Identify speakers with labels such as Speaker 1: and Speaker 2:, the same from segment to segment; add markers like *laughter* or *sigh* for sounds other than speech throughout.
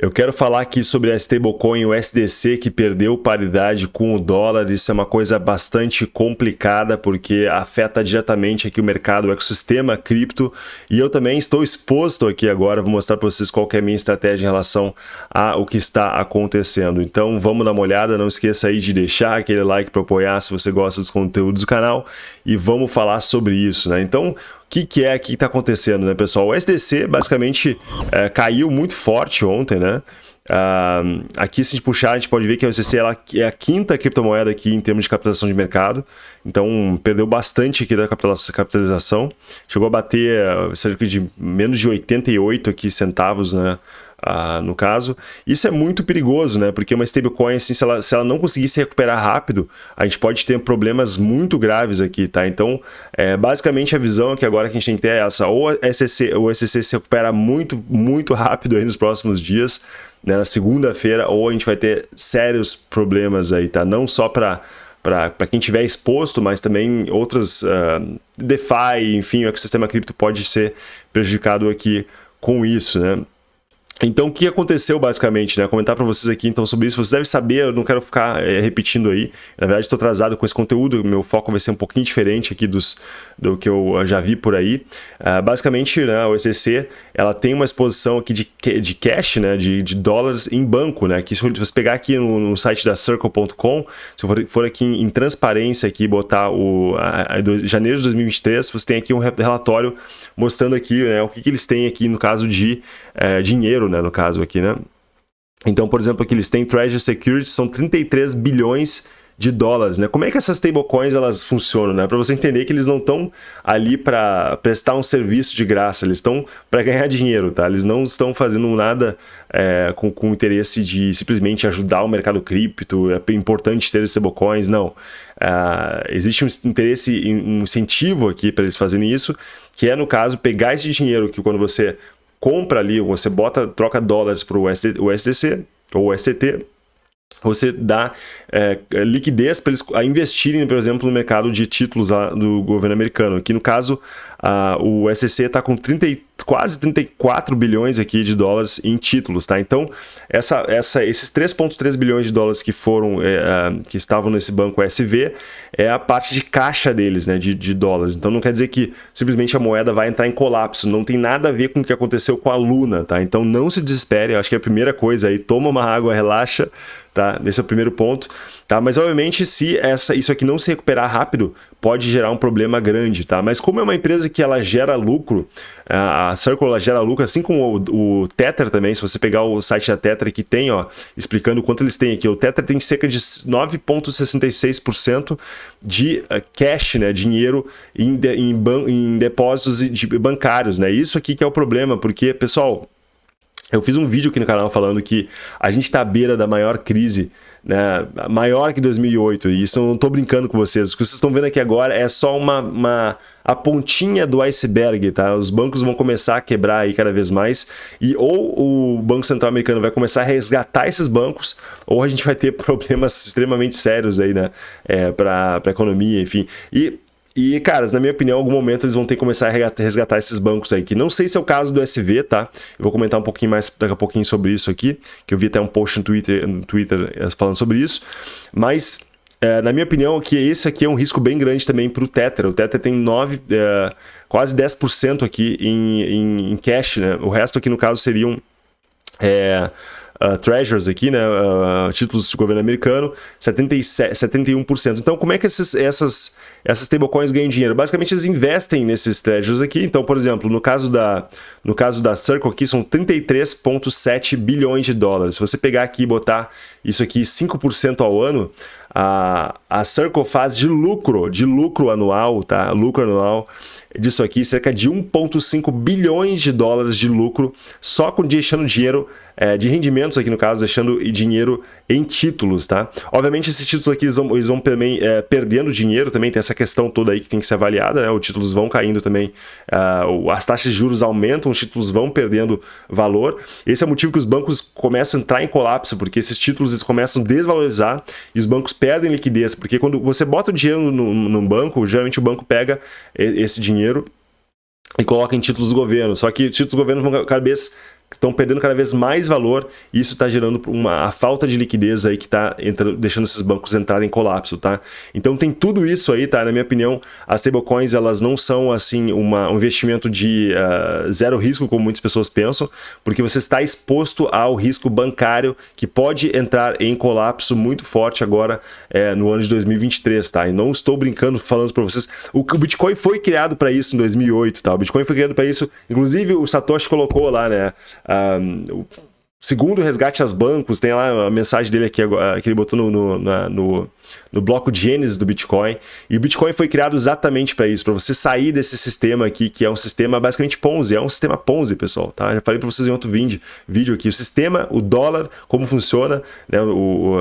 Speaker 1: Eu quero falar aqui sobre a stablecoin USDC que perdeu paridade com o dólar. Isso é uma coisa bastante complicada porque afeta diretamente aqui o mercado, o ecossistema cripto. E eu também estou exposto aqui agora, vou mostrar para vocês qual é a minha estratégia em relação ao que está acontecendo. Então vamos dar uma olhada, não esqueça aí de deixar aquele like para apoiar se você gosta dos conteúdos do canal e vamos falar sobre isso, né? Então que, que é que está acontecendo, né, pessoal? O SDC basicamente é, caiu muito forte ontem, né? Uh, aqui, se a gente puxar, a gente pode ver que a USDC ela é a quinta criptomoeda aqui em termos de capitalização de mercado. Então, perdeu bastante aqui da capitalização. Chegou a bater cerca de menos de 88 aqui centavos, né? Ah, no caso. Isso é muito perigoso, né? Porque uma stablecoin, assim, se ela, se ela não conseguir se recuperar rápido, a gente pode ter problemas muito graves aqui, tá? Então, é, basicamente a visão que agora que a gente tem que ter é essa, ou a SEC, o SEC se recupera muito, muito rápido aí nos próximos dias, né, na segunda-feira, ou a gente vai ter sérios problemas aí, tá? Não só para para quem tiver exposto, mas também outras uh, DeFi, enfim, o ecossistema cripto pode ser prejudicado aqui com isso, né? Então, o que aconteceu basicamente, né? Comentar para vocês aqui então sobre isso. Você deve saber, eu não quero ficar é, repetindo aí. Na verdade, estou atrasado com esse conteúdo. Meu foco vai ser um pouquinho diferente aqui dos, do que eu já vi por aí. Uh, basicamente, né, a OECC ela tem uma exposição aqui de, de cash, né? De, de dólares em banco, né? Que se você pegar aqui no, no site da Circle.com, se for, for aqui em, em, transparência aqui botar o a, a, do, janeiro de 2023, você tem aqui um relatório mostrando aqui né, o que, que eles têm aqui no caso de é, dinheiro né, no caso aqui, né? Então, por exemplo, aqui eles têm Treasury Security, são 33 bilhões de dólares, né? Como é que essas stablecoins elas funcionam, né? Para você entender que eles não estão ali para prestar um serviço de graça, eles estão para ganhar dinheiro, tá? Eles não estão fazendo nada é, com, com interesse de simplesmente ajudar o mercado cripto, é importante ter stablecoins, não. Uh, existe um interesse, um incentivo aqui para eles fazerem isso, que é, no caso, pegar esse dinheiro que quando você compra ali, você bota, troca dólares para o SDC ou SCT, você dá é, liquidez para eles investirem, por exemplo, no mercado de títulos do governo americano. Aqui no caso, a, o SEC está com 30, quase 34 bilhões aqui de dólares em títulos, tá? Então, essa, essa, esses 3,3 bilhões de dólares que foram, é, que estavam nesse banco SV, é a parte de caixa deles, né, de, de dólares. Então, não quer dizer que simplesmente a moeda vai entrar em colapso, não tem nada a ver com o que aconteceu com a Luna, tá? Então, não se desespere, eu acho que é a primeira coisa aí, toma uma água, relaxa, tá? Esse é o primeiro ponto, tá? Mas obviamente se essa, isso aqui não se recuperar rápido, pode gerar um problema grande, tá? Mas como é uma empresa que ela gera lucro, a Circle ela gera lucro, assim como o, o Tether também, se você pegar o site da Tether que tem, ó, explicando quanto eles têm aqui, o Tether tem cerca de 9,66% de uh, cash, né, dinheiro em, de, em, em depósitos de bancários, né? Isso aqui que é o problema, porque, pessoal, eu fiz um vídeo aqui no canal falando que a gente está à beira da maior crise, né, maior que 2008, e isso eu não estou brincando com vocês. O que vocês estão vendo aqui agora é só uma, uma, a pontinha do iceberg, tá? Os bancos vão começar a quebrar aí cada vez mais, e ou o Banco Central Americano vai começar a resgatar esses bancos, ou a gente vai ter *laughs* problemas extremamente sérios aí, né, é, para a economia, enfim. E e, caras, na minha opinião, em algum momento eles vão ter que começar a resgatar esses bancos aí, que não sei se é o caso do SV, tá? Eu vou comentar um pouquinho mais daqui a pouquinho sobre isso aqui, que eu vi até um post no Twitter, no Twitter eh, falando sobre isso, mas... É, na minha opinião, que esse aqui é um risco bem grande também para o Tether. O Tether tem 9, é, quase 10% aqui em, em, em, cash, né? O resto aqui, no caso, seriam é, uh, treasures aqui, né, uh, títulos de governo americano, 77, 71%. Então, como é que esses, essas, essas stablecoins ganham dinheiro? Basicamente, eles investem nesses treasures aqui. Então, por exemplo, no caso da, no caso da Circle aqui, são 33,7 bilhões de dólares. Se você pegar aqui e botar isso aqui 5% ao ano, a, a Circle faz de lucro, de lucro anual, tá? Lucro anual disso aqui, cerca de 1,5 bilhões de dólares de lucro, só com deixando dinheiro é, de rendimentos aqui no caso, deixando dinheiro em títulos, tá? Obviamente esses títulos aqui eles vão, eles vão também é, perdendo dinheiro, também tem essa questão toda aí que tem que ser avaliada, né? Os títulos vão caindo também, uh, as taxas de juros aumentam, os títulos vão perdendo valor. Esse é o motivo que os bancos começam a entrar em colapso, porque esses títulos eles começam a desvalorizar e os bancos perdem liquidez, porque quando você bota o dinheiro no, no banco, geralmente o banco pega esse dinheiro e coloca em títulos do governo. Só que títulos do governo vão cada vez estão perdendo cada vez mais valor e isso está gerando uma a falta de liquidez aí que está deixando esses bancos entrarem em colapso, tá? Então tem tudo isso aí, tá? Na minha opinião, as stablecoins elas não são assim uma, um investimento de uh, zero risco como muitas pessoas pensam, porque você está exposto ao risco bancário que pode entrar em colapso muito forte agora é, no ano de 2023, tá? E não estou brincando falando para vocês, o, o Bitcoin foi criado para isso em 2008, tá? O Bitcoin foi criado para isso, inclusive o Satoshi colocou lá, né? Um, segundo resgate aos bancos, tem lá a mensagem dele aqui que ele botou no, no, na, no, no bloco Gênesis do Bitcoin. E o Bitcoin foi criado exatamente para isso, para você sair desse sistema aqui, que é um sistema basicamente Ponzi, é um sistema Ponzi, pessoal. Tá? Já falei para vocês em outro vídeo, vídeo aqui. O sistema, o dólar, como funciona, né, o,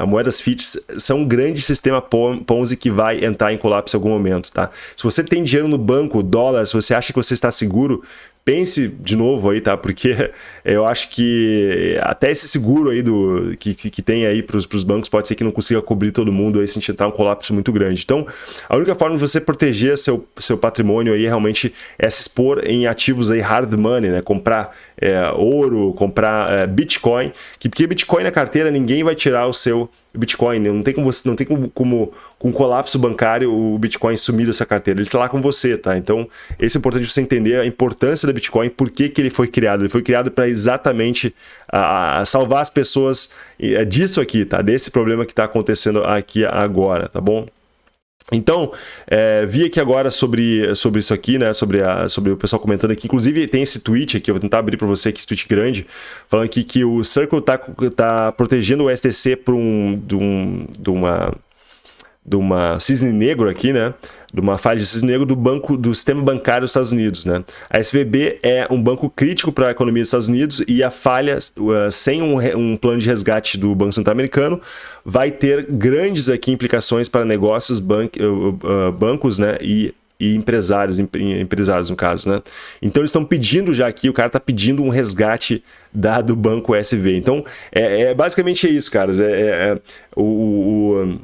Speaker 1: a moedas fiat são um grande sistema Ponzi que vai entrar em colapso em algum momento. Tá? Se você tem dinheiro no banco, dólar, se você acha que você está seguro, pense de novo aí, tá? Porque *laughs* eu acho que até esse seguro aí do que, que tem aí para os bancos pode ser que não consiga cobrir todo mundo aí se entrar um colapso muito grande. Então, a única forma de você proteger seu, seu patrimônio aí realmente é se expor em ativos aí hard money, né? Comprar é, ouro, comprar é, Bitcoin, que porque Bitcoin na carteira ninguém vai tirar o seu Bitcoin, né? não tem como você, não tem como, como com colapso bancário o Bitcoin sumir dessa carteira, ele está lá com você, tá? Então, esse é importante você entender a importância do Bitcoin, por que, que ele foi criado. Ele foi criado para exatamente a, a, salvar as pessoas é disso aqui, tá? Desse problema que está acontecendo aqui agora, tá bom? Então, é, vi aqui agora sobre, sobre isso aqui, né? Sobre, a, sobre o pessoal comentando aqui. Inclusive, tem esse tweet aqui, eu vou tentar abrir para você aqui, esse tweet grande, falando aqui que o Circle está tá protegendo o STC por um, de, um, de uma de uma cisne negro aqui, né? De uma falha de cisne negro do banco do sistema bancário dos Estados Unidos, né? A SVB é um banco crítico para a economia dos Estados Unidos e a falha uh, sem um, um, plano de resgate do Banco Central Americano vai ter grandes aqui implicações para negócios, ban uh, uh, bancos, né? E e empresários, empresários no caso, né? Então eles estão pedindo já aqui, o cara está pedindo um resgate da, do banco SV. Então é, é basicamente isso, caras. É, é, é o, o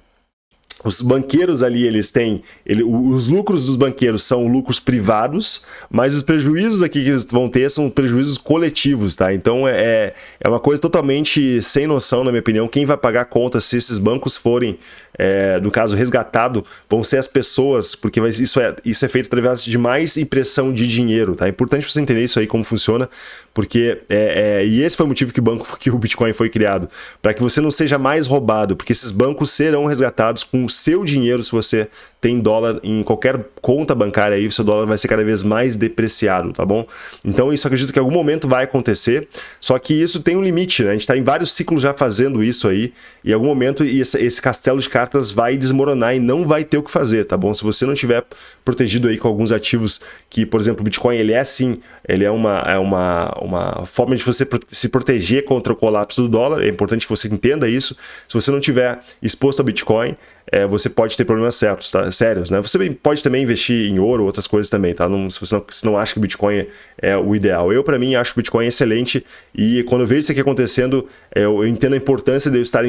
Speaker 1: os banqueiros ali, eles têm... Ele, os lucros dos banqueiros são lucros privados, mas os prejuízos aqui que eles vão ter são prejuízos coletivos, tá? Então é, é uma coisa totalmente sem noção, na minha opinião. Quem vai pagar conta se esses bancos forem, é, no caso, resgatado, vão ser as pessoas, porque isso, é, isso é feito através de mais impressão de dinheiro, tá? É importante você entender isso aí, como funciona, porque... É, é, e esse foi o motivo que o banco, *laughs* que o Bitcoin foi criado, para que você não seja mais roubado, porque esses bancos serão resgatados com seu dinheiro, se você tem dólar em qualquer conta bancária aí, o seu dólar vai ser cada vez mais depreciado, tá bom? Então isso acredito que em algum momento vai acontecer, só que isso tem um limite, né? A gente está em vários ciclos já fazendo isso aí, e em algum momento esse, castelo de cartas vai desmoronar e não vai ter o que fazer, tá bom? Se você não tiver protegido aí com alguns ativos que, por exemplo, o Bitcoin, ele é sim, ele é uma, é uma, uma forma de você se proteger contra o colapso do dólar, é importante que você entenda isso. Se você não tiver exposto ao Bitcoin, é, você pode ter problemas certos, tá? sérios. Né? Você pode também investir em ouro, outras coisas também, tá? Não, se você não, se não acha que o Bitcoin é o ideal. Eu, para mim, acho o Bitcoin excelente e quando eu vejo isso aqui acontecendo, é, eu entendo a importância de eu estar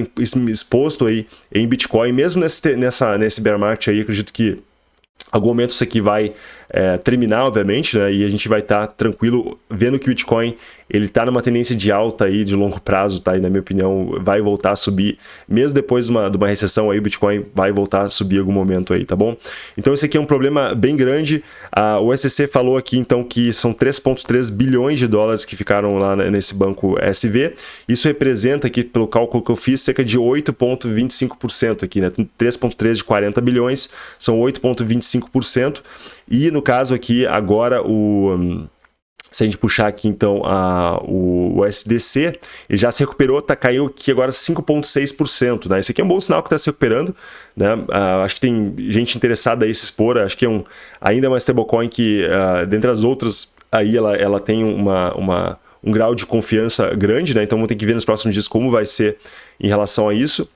Speaker 1: exposto aí em Bitcoin, mesmo nesse, nessa, nesse bear market aí, acredito que algum momento isso aqui vai é, terminar, obviamente, né? E a gente vai estar tá tranquilo vendo que o Bitcoin ele está numa tendência de alta aí de longo prazo, tá? E na minha opinião vai voltar a subir, mesmo depois de uma, de uma recessão aí o Bitcoin vai voltar a subir em algum momento aí, tá bom? Então esse aqui é um problema bem grande. A, o SEC falou aqui então que são 3.3 bilhões de dólares que ficaram lá nesse banco SV. Isso representa aqui pelo cálculo que eu fiz cerca de 8.25% aqui, né? 3.3 de 40 bilhões são 8.25%. E no caso aqui agora o se a gente puxar aqui então a, o, o SDC, ele já se recuperou, tá, caiu aqui agora 5,6%. Né? Esse aqui é um bom sinal que está se recuperando. Né? Uh, acho que tem gente interessada aí se expor. Acho que é um, ainda uma stablecoin que, uh, dentre as outras, aí ela, ela tem uma, uma, um grau de confiança grande. Né? Então vamos ter que ver nos próximos dias como vai ser em relação a isso.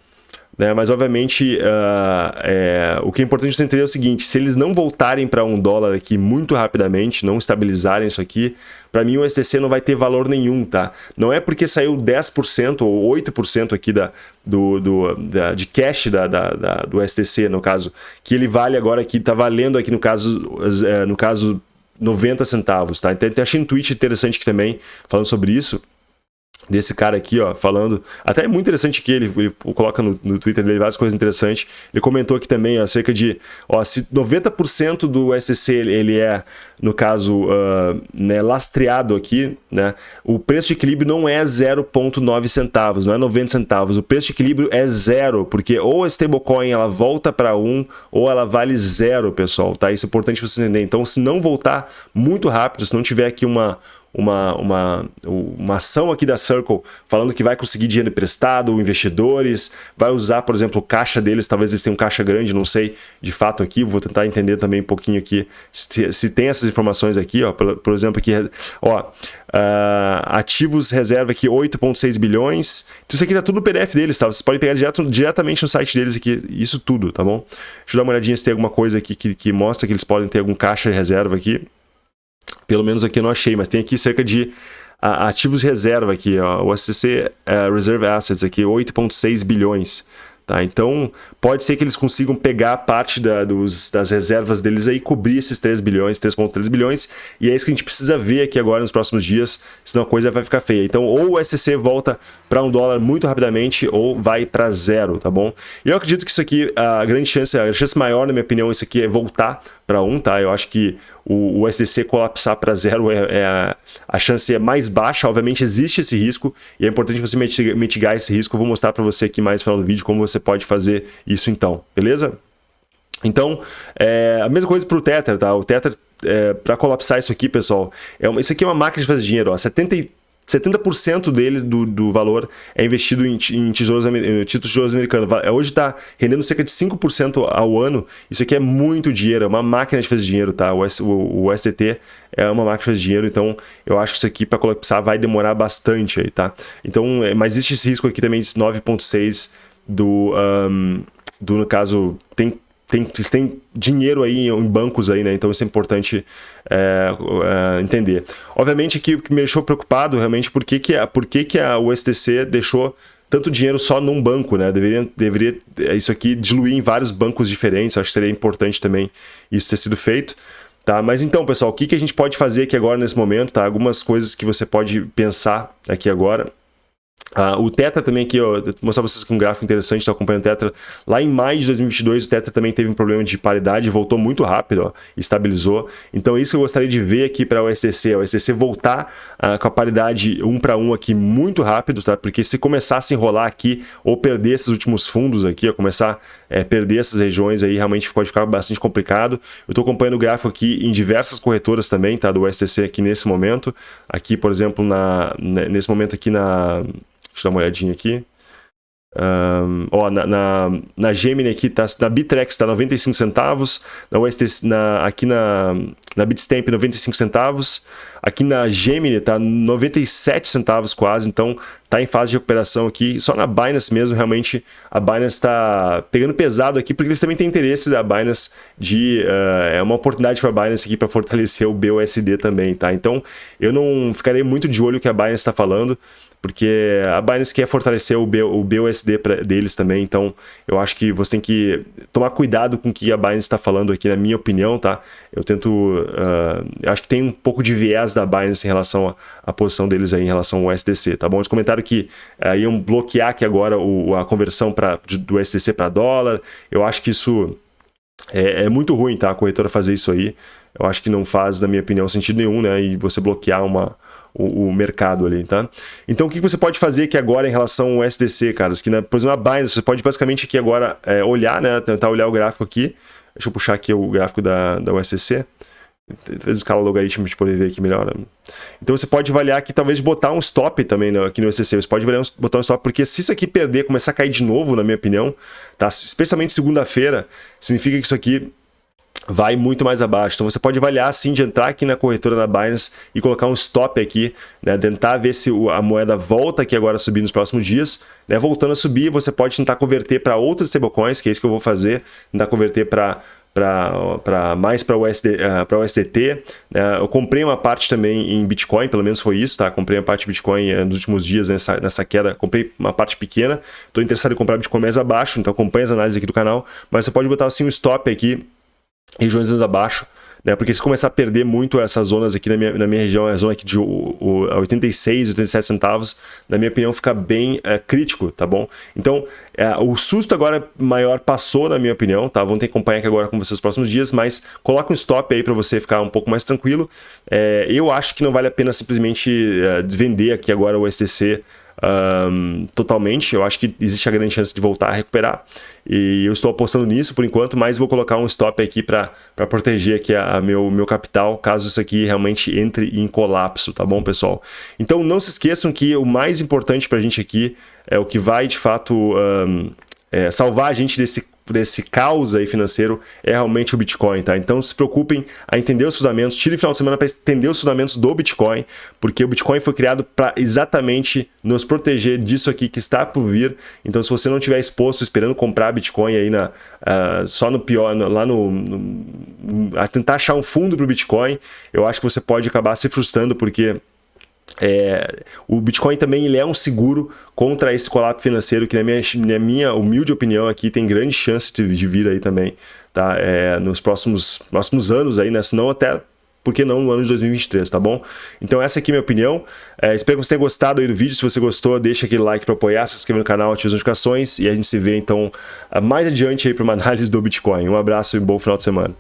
Speaker 1: Né? Mas, obviamente, uh, é, o que é importante você entender é o seguinte, se eles não voltarem para um dólar aqui muito rapidamente, não estabilizarem isso aqui, para mim o STC não vai ter valor nenhum, tá? Não é porque saiu 10% ou 8% aqui da, do, do, da, de cash da, da, da, do STC, no caso, que ele vale agora aqui, tá valendo aqui no caso, é, no caso 90 centavos, tá? Então, achei um tweet interessante aqui também, falando sobre isso desse cara aqui, ó, falando. Até é muito interessante que ele, ele coloca no, no, Twitter dele várias coisas interessantes. Ele comentou aqui também acerca de, ó, se 90% do STC ele é, no caso, uh, né, lastreado aqui, né, o preço de equilíbrio não é 0,9 centavos, não é 90 centavos. O preço de equilíbrio é zero, porque ou a stablecoin ela volta para 1 um, ou ela vale zero, pessoal, tá? Isso é importante você entender. Então, se não voltar muito rápido, se não tiver aqui uma uma, uma, uma ação aqui da Circle falando que vai conseguir dinheiro emprestado, investidores, vai usar, por exemplo, caixa deles, talvez eles tenham caixa grande, não sei de fato aqui, vou tentar entender também um pouquinho aqui se, se tem essas informações aqui, ó, por, por exemplo, aqui, ó, uh, ativos reserva aqui 8,6 bilhões, então isso aqui tá tudo no PDF deles, tá? Vocês podem pegar direto, diretamente no site deles aqui, isso tudo, tá bom? Deixa eu dar uma olhadinha se tem alguma coisa aqui que, que mostra que eles podem ter algum caixa de reserva aqui. Pelo menos aqui eu não achei, mas tem aqui cerca de ativos reserva aqui, ó, o SCC uh, é, Reserve Assets aqui, 8.6 bilhões. Tá? Então, pode ser que eles consigam pegar parte da, dos, das reservas deles aí cobrir esses 3 bilhões, 3,3 bilhões, e é isso que a gente precisa ver aqui agora nos próximos dias, senão a coisa vai ficar feia. Então, ou o SCC volta para um dólar muito rapidamente, ou vai para zero, tá bom? E eu acredito que isso aqui, a grande chance, a chance maior, na minha opinião, isso aqui é voltar para 1, um, tá? Eu acho que o, o SDC colapsar para zero é, é a, a, chance é mais baixa. Obviamente existe esse risco e é importante você mitigar esse risco. Eu vou mostrar para você aqui mais no final do vídeo como você pode fazer isso então, beleza? Então, é, a mesma coisa para o Tether, tá? O Tether, é, para colapsar isso aqui, pessoal, é uma, isso aqui é uma máquina de fazer dinheiro, ó, 70 70% dele, do, do valor, é investido em, em, tesouros, títulos americanos. Hoje está rendendo cerca de 5% ao ano. Isso aqui é muito dinheiro, é uma máquina de fazer dinheiro, tá? O, o, o STT é uma máquina de fazer dinheiro, então eu acho que isso aqui para colapsar vai demorar bastante aí, tá? Então, é, mas existe esse risco aqui também de 9,6 do, um, do, no caso, tem tem, eles têm dinheiro aí em bancos aí, né? Então isso é importante é, é, entender. Obviamente que, me deixou preocupado realmente por que, que, a, por que, a USDC deixou tanto dinheiro só num banco, né? Deveria, deveria isso aqui diluir em vários bancos diferentes. Acho que seria importante também isso ter sido feito. Tá? Mas então, pessoal, o que, que a gente pode fazer aqui agora nesse momento? Tá? Algumas coisas que você pode pensar aqui agora. Uh, o Tetra também aqui, ó, vou mostrar para vocês com um gráfico interessante, estou acompanhando o Tetra. Lá em maio de 2022, o Tetra também teve um problema de paridade, voltou muito rápido, ó, estabilizou. Então, isso eu gostaria de ver aqui para o STC, o STC voltar uh, com a paridade um para um aqui muito rápido, tá? Porque se começar a se enrolar aqui ou perder esses últimos fundos aqui, ó, começar a é, perder essas regiões aí, realmente pode ficar bastante complicado. Eu estou acompanhando o gráfico aqui em diversas corretoras também, tá? Do STC aqui nesse momento. Aqui, por exemplo, na, nesse momento aqui na Deixa eu dar uma olhadinha aqui. Um, ó, na, na, na Gemini aqui, tá, na Bitrex está 95 centavos, na UST, na, aqui na, na Bitstamp 95 centavos, aqui na Gemini está 97 centavos quase, então está em fase de recuperação aqui, só na Binance mesmo, realmente a Binance está pegando pesado aqui, porque eles também têm interesse da Binance de, uh, é uma oportunidade para a Binance aqui para fortalecer o BUSD também, tá? Então eu não ficarei muito de olho o que a Binance está falando, porque a Binance quer fortalecer o, B, o BUSD pra, deles também, então eu acho que você tem que tomar cuidado com o que a Binance está falando aqui, na minha opinião, tá? Eu tento, uh, acho que tem um pouco de viés da Binance em relação à posição deles aí em relação ao SDC, tá bom? Eles comentaram que uh, iam bloquear aqui agora o, a conversão pra, do SDC para dólar, eu acho que isso é, é muito ruim, tá? A corretora fazer isso aí, eu acho que não faz, na minha opinião, sentido nenhum, né? E você bloquear uma o, o, mercado ali, tá? Então, o que você pode fazer aqui agora em relação ao SDC, caras? Que, né, por exemplo, a Binance, você pode basicamente aqui agora é, olhar, né? Tentar olhar o gráfico aqui. Deixa eu puxar aqui o gráfico da, da USDC. Talvez escala logaritmo para gente poder ver aqui melhor. Né? Então você pode avaliar aqui, talvez botar um stop também né, aqui no USDC. Você pode avaliar um, botar um stop, porque se isso aqui perder, começar a cair de novo, na minha opinião, tá? especialmente segunda-feira, significa que isso aqui vai muito mais abaixo. Então você pode avaliar assim de entrar aqui na corretora na Binance e colocar um stop aqui, né, tentar ver se a moeda volta aqui agora a subir nos próximos dias, né, voltando a subir, você pode tentar converter para outras stablecoins, que é isso que eu vou fazer, tentar converter para para mais para o, SD, uh, para o SDT. Uh, eu comprei uma parte também em Bitcoin, pelo menos foi isso, tá? Comprei uma parte de Bitcoin uh, nos últimos dias nessa, nessa queda, comprei uma parte pequena. Estou interessado em comprar Bitcoin mais abaixo, então acompanhe as análises aqui do canal, mas você pode botar assim um stop aqui regiões abaixo, né? Porque se começar a perder muito essas zonas aqui na minha, na minha região, a zona aqui de o, o, 86, 87 centavos, na minha opinião, fica bem é, crítico, tá bom? Então, é, o susto agora maior passou, na minha opinião, tá? Vamos ter que acompanhar aqui agora com vocês nos próximos dias, mas coloca um stop aí para você ficar um pouco mais tranquilo. É, eu acho que não vale a pena simplesmente é, vender aqui agora o STC um, totalmente. Eu acho que existe a grande chance de voltar a recuperar. E eu estou apostando nisso por enquanto, mas vou colocar um stop aqui para proteger aqui a, a, meu, meu capital, caso isso aqui realmente entre em colapso, tá bom, pessoal? Então não se esqueçam que o mais importante para a gente aqui é o que vai de fato um, é, salvar a gente desse desse caos aí financeiro é realmente o Bitcoin, tá? Então se preocupem a entender os fundamentos, tire o final de semana para entender os fundamentos do Bitcoin, porque o Bitcoin foi criado para exatamente nos proteger disso aqui que está por vir. Então se você não tiver exposto esperando comprar Bitcoin aí na, uh, só no pior, no, lá no, no, a tentar achar um fundo para o Bitcoin, eu acho que você pode acabar se frustrando porque é, o Bitcoin também ele é um seguro contra esse colapso financeiro que na minha, na minha humilde opinião aqui tem grande chance de, de vir aí também, tá? É, nos próximos, próximos anos aí, né? Se não até por que não no ano de 2023, tá bom? Então essa aqui é a minha opinião. É, espero que você tenha gostado aí do vídeo. Se você gostou, deixa aquele like para apoiar, se inscreve no canal, ative as notificações e a gente se vê então mais adiante aí para uma *laughs* análise do Bitcoin. Um abraço e bom final de semana.